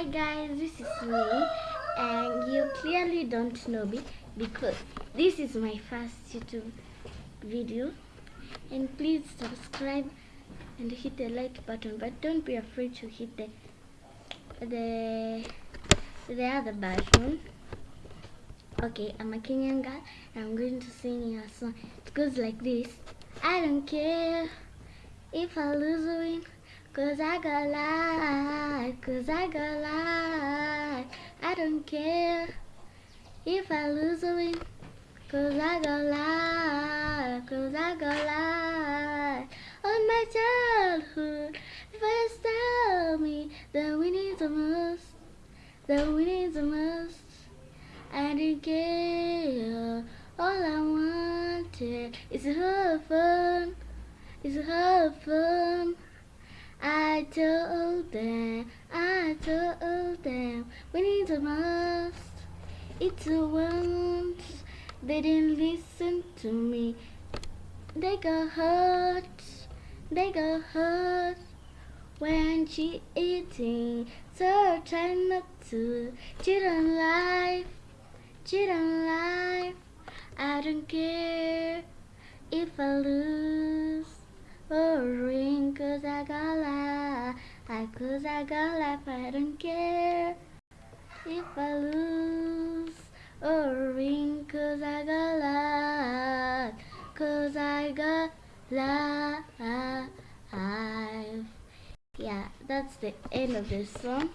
Hi guys, this is me and you clearly don't know me because this is my first YouTube video. And please subscribe and hit the like button but don't be afraid to hit the the the other button. Okay i'm a kenyan girl and i'm going to sing you a song. It goes like this. I don't care if i lose or win cause i got life cause i got life i don't care if i lose or win cause i got life cause i got life on my childhood first tell me that we need the most that we need the most I didn't care. All I wanted is have fun, is have fun. I told them, I told them, we need the most. It's the ones they didn't listen to me. They got hurt, they got hurt when she eating. So try not to cheat on life cheat on life. I don't care if I lose or win, Cause I got life, I don't care if I lose or win, cause I got life. Cause I got life. Yeah, that's the end of the song.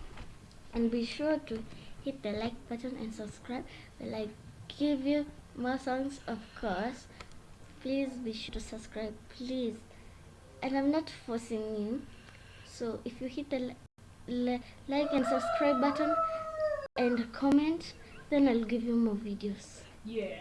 And be sure to hit the like button and subscribe will I give you more songs of course please be sure to subscribe please and I'm not forcing you so if you hit the like and subscribe button and comment then I'll give you more videos. Yeah